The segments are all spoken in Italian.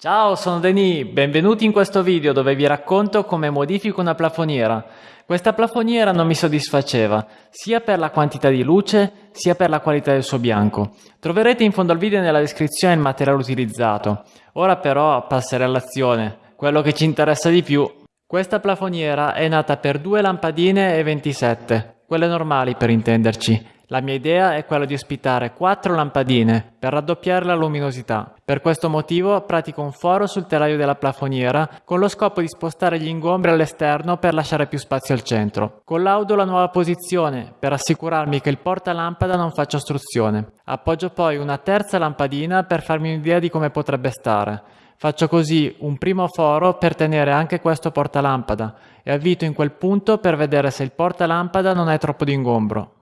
Ciao, sono Denis, benvenuti in questo video dove vi racconto come modifico una plafoniera. Questa plafoniera non mi soddisfaceva, sia per la quantità di luce, sia per la qualità del suo bianco. Troverete in fondo al video nella descrizione il materiale utilizzato. Ora però passerei all'azione, quello che ci interessa di più. Questa plafoniera è nata per due lampadine e 27, quelle normali per intenderci. La mia idea è quella di ospitare quattro lampadine per raddoppiare la luminosità. Per questo motivo pratico un foro sul telaio della plafoniera con lo scopo di spostare gli ingombri all'esterno per lasciare più spazio al centro. Collaudo la nuova posizione per assicurarmi che il portalampada non faccia ostruzione. Appoggio poi una terza lampadina per farmi un'idea di come potrebbe stare. Faccio così un primo foro per tenere anche questo portalampada e avvito in quel punto per vedere se il portalampada non è troppo d'ingombro.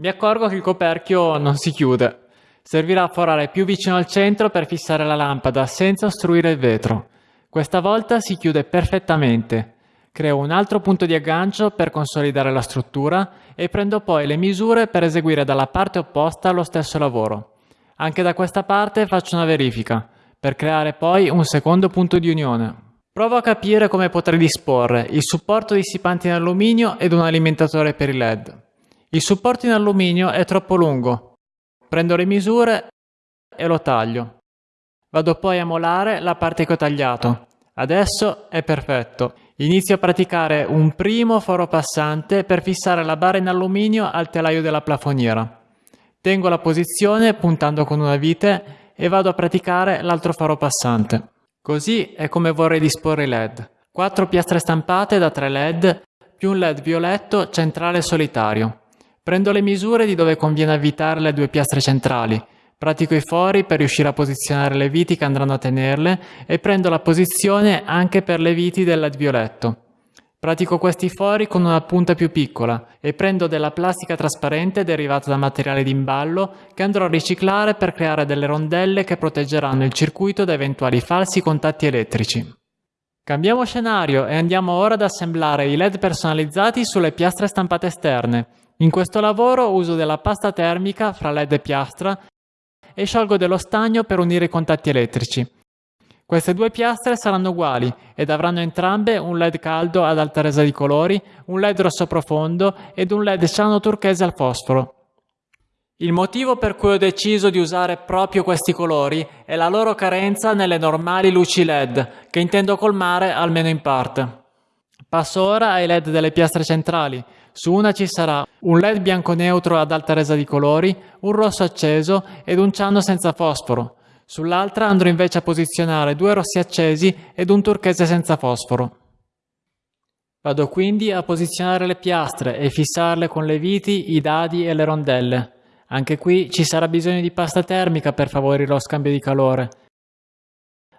Mi accorgo che il coperchio non si chiude. Servirà a forare più vicino al centro per fissare la lampada senza ostruire il vetro. Questa volta si chiude perfettamente. Creo un altro punto di aggancio per consolidare la struttura e prendo poi le misure per eseguire dalla parte opposta lo stesso lavoro. Anche da questa parte faccio una verifica, per creare poi un secondo punto di unione. Provo a capire come potrei disporre il supporto dissipante in alluminio ed un alimentatore per i LED. Il supporto in alluminio è troppo lungo. Prendo le misure e lo taglio. Vado poi a molare la parte che ho tagliato. Adesso è perfetto. Inizio a praticare un primo foro passante per fissare la barra in alluminio al telaio della plafoniera. Tengo la posizione puntando con una vite e vado a praticare l'altro faro passante. Così è come vorrei disporre i LED. Quattro piastre stampate da 3 LED più un LED violetto centrale solitario. Prendo le misure di dove conviene avvitare le due piastre centrali, pratico i fori per riuscire a posizionare le viti che andranno a tenerle e prendo la posizione anche per le viti del LED violetto. Pratico questi fori con una punta più piccola e prendo della plastica trasparente derivata da materiale d'imballo che andrò a riciclare per creare delle rondelle che proteggeranno il circuito da eventuali falsi contatti elettrici. Cambiamo scenario e andiamo ora ad assemblare i LED personalizzati sulle piastre stampate esterne in questo lavoro uso della pasta termica fra LED e piastra e sciolgo dello stagno per unire i contatti elettrici. Queste due piastre saranno uguali ed avranno entrambe un LED caldo ad alta resa di colori, un LED rosso profondo ed un LED ciano turchese al fosforo. Il motivo per cui ho deciso di usare proprio questi colori è la loro carenza nelle normali luci LED, che intendo colmare almeno in parte. Passo ora ai LED delle piastre centrali. Su una ci sarà un LED bianco neutro ad alta resa di colori, un rosso acceso ed un ciano senza fosforo. Sull'altra andrò invece a posizionare due rossi accesi ed un turchese senza fosforo. Vado quindi a posizionare le piastre e fissarle con le viti, i dadi e le rondelle. Anche qui ci sarà bisogno di pasta termica per favorire lo scambio di calore.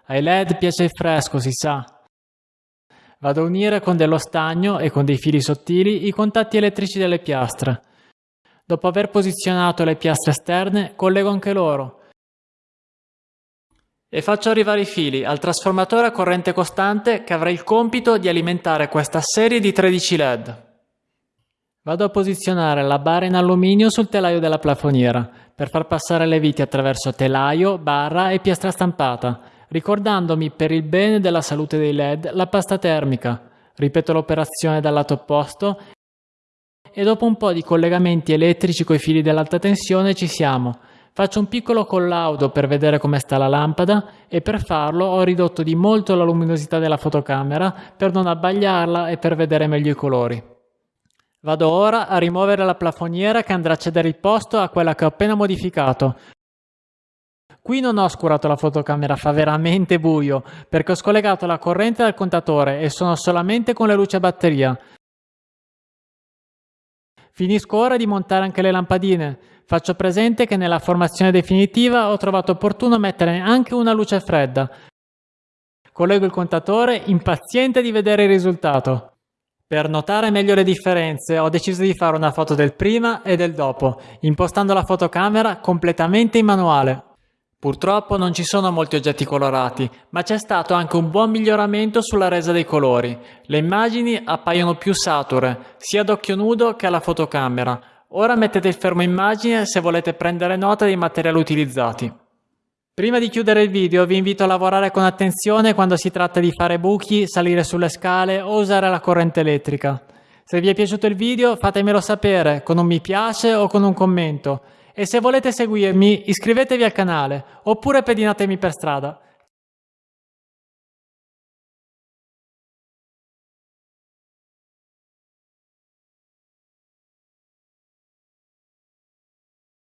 Ai LED piace il fresco, si sa, Vado a unire con dello stagno e con dei fili sottili i contatti elettrici delle piastre. Dopo aver posizionato le piastre esterne, collego anche loro. E faccio arrivare i fili al trasformatore a corrente costante che avrà il compito di alimentare questa serie di 13 LED. Vado a posizionare la barra in alluminio sul telaio della plafoniera per far passare le viti attraverso telaio, barra e piastra stampata ricordandomi per il bene della salute dei LED la pasta termica. Ripeto l'operazione dal lato opposto e dopo un po' di collegamenti elettrici coi fili dell'alta tensione ci siamo. Faccio un piccolo collaudo per vedere come sta la lampada e per farlo ho ridotto di molto la luminosità della fotocamera per non abbagliarla e per vedere meglio i colori. Vado ora a rimuovere la plafoniera che andrà a cedere il posto a quella che ho appena modificato, Qui non ho oscurato la fotocamera, fa veramente buio, perché ho scollegato la corrente dal contatore e sono solamente con le luci a batteria. Finisco ora di montare anche le lampadine. Faccio presente che nella formazione definitiva ho trovato opportuno mettere anche una luce fredda. Collego il contatore, impaziente di vedere il risultato. Per notare meglio le differenze ho deciso di fare una foto del prima e del dopo, impostando la fotocamera completamente in manuale. Purtroppo non ci sono molti oggetti colorati, ma c'è stato anche un buon miglioramento sulla resa dei colori. Le immagini appaiono più sature, sia ad occhio nudo che alla fotocamera. Ora mettete il fermo immagine se volete prendere nota dei materiali utilizzati. Prima di chiudere il video vi invito a lavorare con attenzione quando si tratta di fare buchi, salire sulle scale o usare la corrente elettrica. Se vi è piaciuto il video fatemelo sapere con un mi piace o con un commento e se volete seguirmi iscrivetevi al canale oppure pedinatemi per strada.